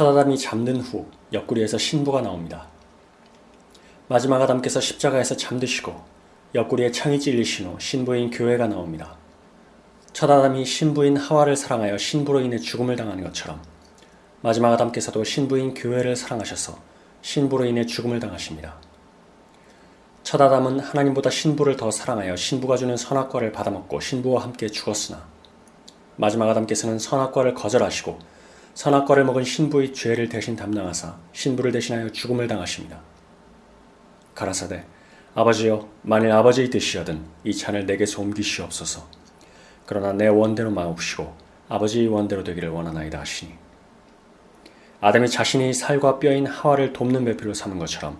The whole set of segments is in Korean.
첫아담이 잠든 후 옆구리에서 신부가 나옵니다. 마지막 아담께서 십자가에서 잠드시고 옆구리에 창이 찔리신 후 신부인 교회가 나옵니다. 첫아담이 신부인 하와를 사랑하여 신부로 인해 죽음을 당하는 것처럼 마지막 아담께서도 신부인 교회를 사랑하셔서 신부로 인해 죽음을 당하십니다. 첫아담은 하나님보다 신부를 더 사랑하여 신부가 주는 선악과를 받아먹고 신부와 함께 죽었으나 마지막 아담께서는 선악과를 거절하시고 선악과를 먹은 신부의 죄를 대신 담당하사 신부를 대신하여 죽음을 당하십니다. 가라사대 아버지여 만일 아버지의 뜻이여든 이 찬을 내게서 옮기시옵소서 그러나 내 원대로 마옵시고 아버지의 원대로 되기를 원하나이다 하시니 아담이 자신이 살과 뼈인 하와를 돕는 배필로 삼은 것처럼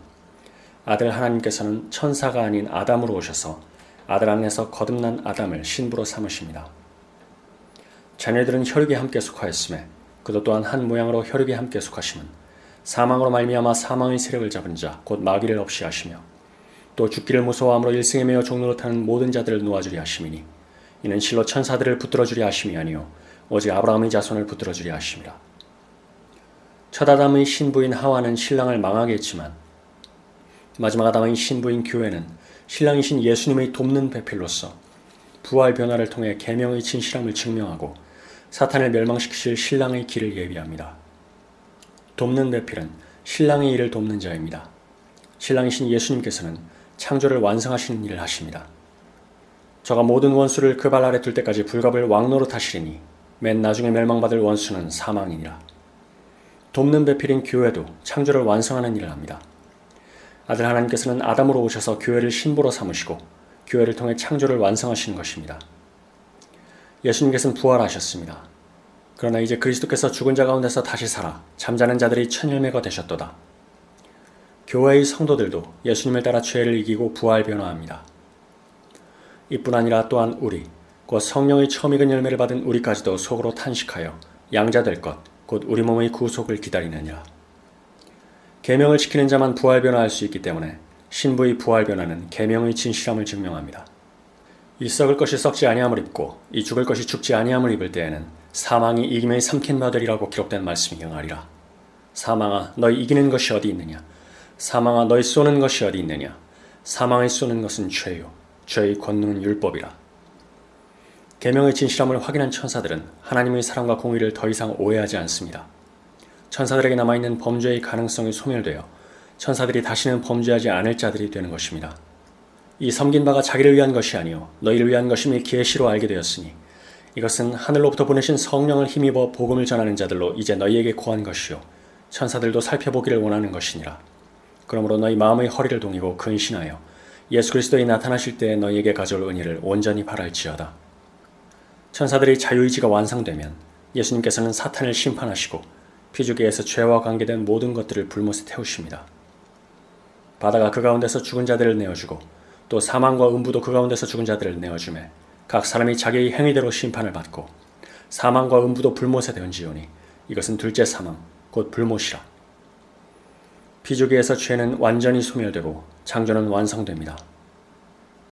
아들 하나님께서는 천사가 아닌 아담으로 오셔서 아들 안에서 거듭난 아담을 신부로 삼으십니다. 자녀들은 혈육에 함께 속하였음에 그도 또한 한 모양으로 혈육에 함께 속하심은 사망으로 말미암아 사망의 세력을 잡은 자 곧 마귀를 없이 하시며 또 죽기를 무서워함으로 일생에 매여 종로로 타는 모든 자들을 놓아주리 하심이니 이는 실로 천사들을 붙들어 주리 하심이 아니요 오직 아브라함의 자손을 붙들어 주리 하심이라. 첫 아담의 신부인 하와는 신랑을 망하게 했지만 마지막 아담의 신부인 교회는 신랑이신 예수님의 돕는 배필로서 부활 변화를 통해 계명의 진실함을 증명하고 사탄을 멸망시키실 신랑의 길을 예비합니다. 돕는 배필은 신랑의 일을 돕는 자입니다. 신랑이신 예수님께서는 창조를 완성하시는 일을 하십니다. 저가 모든 원수를 그 발 아래 둘 때까지 불갑을 왕노로 하시리니 맨 나중에 멸망받을 원수는 사망이니라. 돕는 배필인 교회도 창조를 완성하는 일을 합니다. 아들 하나님께서는 아담으로 오셔서 교회를 신부로 삼으시고 교회를 통해 창조를 완성하시는 것입니다. 예수님께서는 부활하셨습니다. 그러나 이제 그리스도께서 죽은 자 가운데서 다시 살아 잠자는 자들이 천열매가 되셨도다. 교회의 성도들도 예수님을 따라 죄를 이기고 부활 변화합니다. 이뿐 아니라 또한 우리, 곧 성령의 처음 익은 열매를 받은 우리까지도 속으로 탄식하여 양자될 것, 곧 우리 몸의 구속을 기다리느냐. 계명을 지키는 자만 부활 변화할 수 있기 때문에 신부의 부활 변화는 계명의 진실함을 증명합니다. 이 썩을 것이 썩지 아니함을 입고 이 죽을 것이 죽지 아니함을 입을 때에는 사망이 이김에 삼킨 바들이라고 기록된 말씀이 영하리라. 사망아 너희 이기는 것이 어디 있느냐 사망아 너희 쏘는 것이 어디 있느냐 사망을 쏘는 것은 죄요 죄의 권능은 율법이라. 계명의 진실함을 확인한 천사들은 하나님의 사랑과 공의를 더 이상 오해하지 않습니다. 천사들에게 남아있는 범죄의 가능성이 소멸되어 천사들이 다시는 범죄하지 않을 자들이 되는 것입니다. 이 섬긴 바가 자기를 위한 것이 아니요 너희를 위한 것임이 계시로 알게 되었으니 이것은 하늘로부터 보내신 성령을 힘입어 복음을 전하는 자들로 이제 너희에게 고한 것이요 천사들도 살펴보기를 원하는 것이니라. 그러므로 너희 마음의 허리를 동이고 근신하여 예수 그리스도에 나타나실 때 너희에게 가져올 은혜를 온전히 바랄지어다. 천사들의 자유의지가 완성되면 예수님께서는 사탄을 심판하시고 피주계에서 죄와 관계된 모든 것들을 불못에 태우십니다. 바다가 그 가운데서 죽은 자들을 내어주고 또 사망과 음부도 그 가운데서 죽은 자들을 내어주매 각 사람이 자기의 행위대로 심판을 받고 사망과 음부도 불못에 던지오니 이것은 둘째 사망 곧 불못이라. 피조기에서 죄는 완전히 소멸되고 창조는 완성됩니다.